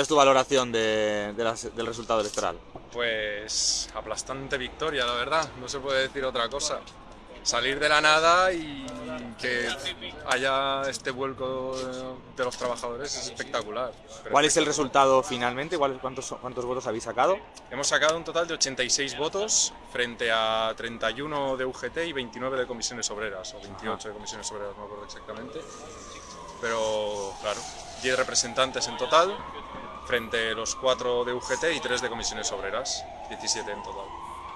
es tu valoración de, del resultado electoral? Pues aplastante victoria, la verdad, no se puede decir otra cosa. Salir de la nada y que haya este vuelco de los trabajadores es espectacular. ¿Cuál es el resultado finalmente? ¿Cuántos, ¿Cuántos votos habéis sacado? Hemos sacado un total de 86 votos frente a 31 de UGT y 29 de comisiones obreras, o 28 de comisiones obreras, no me acuerdo exactamente. Pero claro, 10 representantes en total, frente a los 4 de UGT y 3 de comisiones obreras, 17 en total.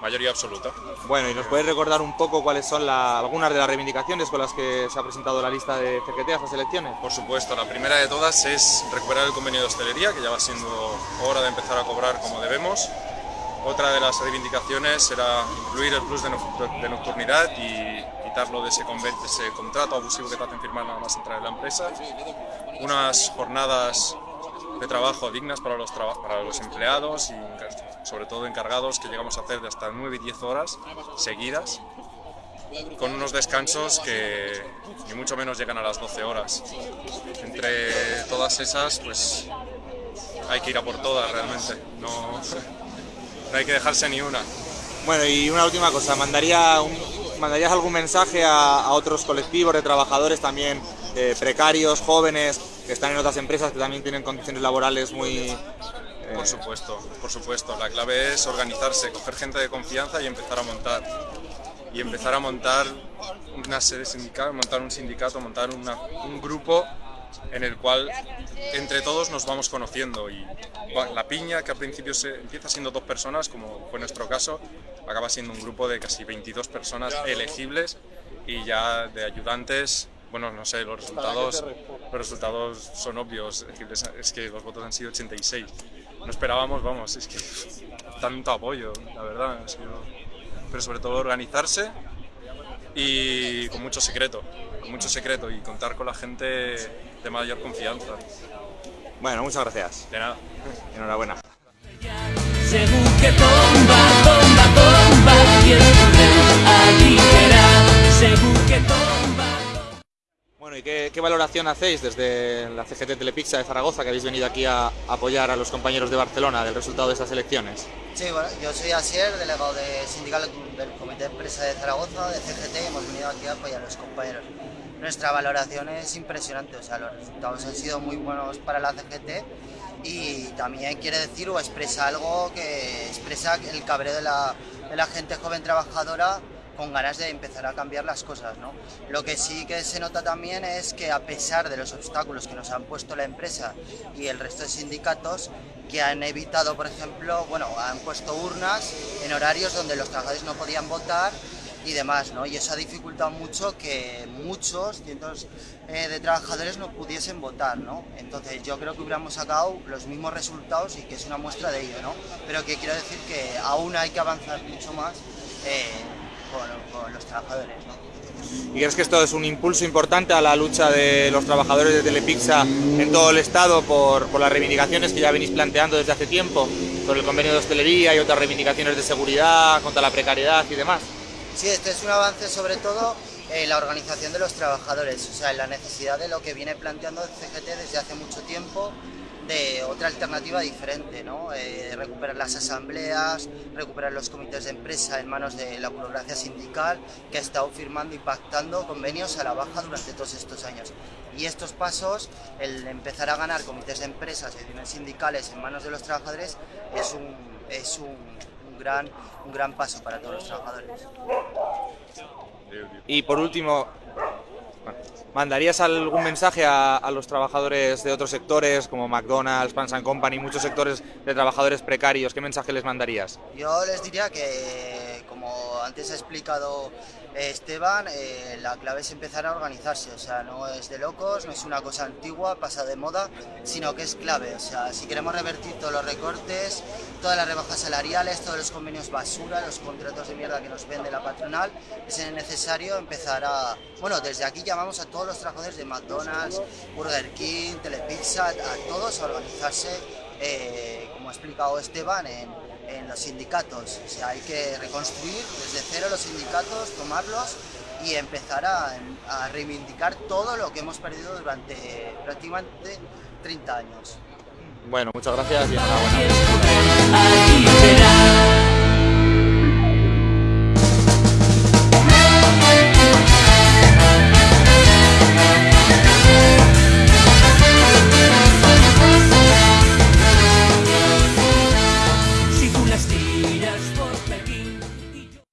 Mayoría absoluta. Bueno, ¿y nos puedes recordar un poco cuáles son algunas de las reivindicaciones con las que se ha presentado la lista de CGT a estas elecciones? Por supuesto, la primera de todas es recuperar el convenio de hostelería, que ya va siendo hora de empezar a cobrar como debemos. Otra de las reivindicaciones será incluir el plus de nocturnidad y quitarlo de ese, ese contrato abusivo que te hacen firmar nada más entrar en la empresa. Unas jornadas de trabajo dignas para los, para los empleados y sobre todo encargados que llegamos a hacer de hasta 9 y 10 horas seguidas con unos descansos que ni mucho menos llegan a las 12 horas. Entre todas esas, pues hay que ir a por todas realmente, no, no hay que dejarse ni una. Bueno, y una última cosa, ¿mandaría ¿mandarías algún mensaje a, otros colectivos de trabajadores también eh, precarios, jóvenes, que están en otras empresas que también tienen condiciones laborales muy... Eh, por supuesto, por supuesto. La clave es organizarse, coger gente de confianza y empezar a montar. Y empezar a montar una sede sindical, montar un sindicato, montar un grupo en el cual entre todos nos vamos conociendo y la piña, que al principio se, empieza siendo dos personas, como fue nuestro caso, acaba siendo un grupo de casi 22 personas elegibles y ya de ayudantes bueno, no sé, los resultados, los resultados son obvios, es, que los votos han sido 86. No esperábamos, vamos, es que tanto apoyo, la verdad. pero sobre todo organizarse y con mucho secreto, con mucho secreto y contar con la gente de mayor confianza. Bueno, muchas gracias. De nada. Enhorabuena. ¿Y qué, valoración hacéis desde la CGT Telepizza de Zaragoza, que habéis venido aquí a apoyar a los compañeros de Barcelona del resultado de estas elecciones? Sí, bueno, yo soy Asier, delegado de sindical del Comité de Empresa de Zaragoza, de CGT, y hemos venido aquí a apoyar a los compañeros. Nuestra valoración es impresionante, o sea, los resultados han sido muy buenos para la CGT y también quiere decir o expresa algo que expresa el cabreo de la, de la gente joven trabajadora con ganas de empezar a cambiar las cosas. ¿no? Lo que sí que se nota también es que a pesar de los obstáculos que nos han puesto la empresa y el resto de sindicatos, que han evitado, por ejemplo, bueno, han puesto urnas en horarios donde los trabajadores no podían votar y demás, ¿no? Y eso ha dificultado mucho que muchos, cientos eh, de trabajadores no pudiesen votar, ¿no? Entonces yo creo que hubiéramos sacado los mismos resultados y que es una muestra de ello, ¿no? Pero que quiero decir que aún hay que avanzar mucho más eh, con, los trabajadores. ¿Y crees que esto es un impulso importante a la lucha de los trabajadores de Telepizza en todo el Estado por, por las reivindicaciones que ya venís planteando desde hace tiempo, sobre el convenio de hostelería y otras reivindicaciones de seguridad, contra la precariedad y demás? Sí, este es un avance sobre todo en la organización de los trabajadores, o sea, en la necesidad de lo que viene planteando el CGT desde hace mucho tiempo, de otra alternativa diferente. Eh, recuperar las asambleas, recuperar los comités de empresa en manos de la burocracia sindical que ha estado firmando y pactando convenios a la baja durante todos estos años. Y estos pasos, el empezar a ganar comités de empresas y sindicales en manos de los trabajadores es un, es un, gran, un gran paso para todos los trabajadores. Y por último, ¿Mandarías algún mensaje a, los trabajadores de otros sectores como McDonald's, Pans Company, muchos sectores de trabajadores precarios? ¿Qué mensaje les mandarías? Yo les diría que, como antes ha explicado Esteban, eh, la clave es empezar a organizarse, o sea, no es de locos, no es una cosa antigua, pasa de moda, sino que es clave, o sea, si queremos revertir todos los recortes, todas las rebajas salariales, todos los convenios basura, los contratos de mierda que nos vende la patronal, es necesario empezar a, bueno, desde aquí llamamos a todos los trabajadores de McDonald's, Burger King, Telepizza, a todos a organizarse, eh, como ha explicado Esteban, en en los sindicatos. O sea, hay que reconstruir desde cero los sindicatos, tomarlos y empezar a, reivindicar todo lo que hemos perdido durante prácticamente 30 años. Bueno, muchas gracias y enhorabuena.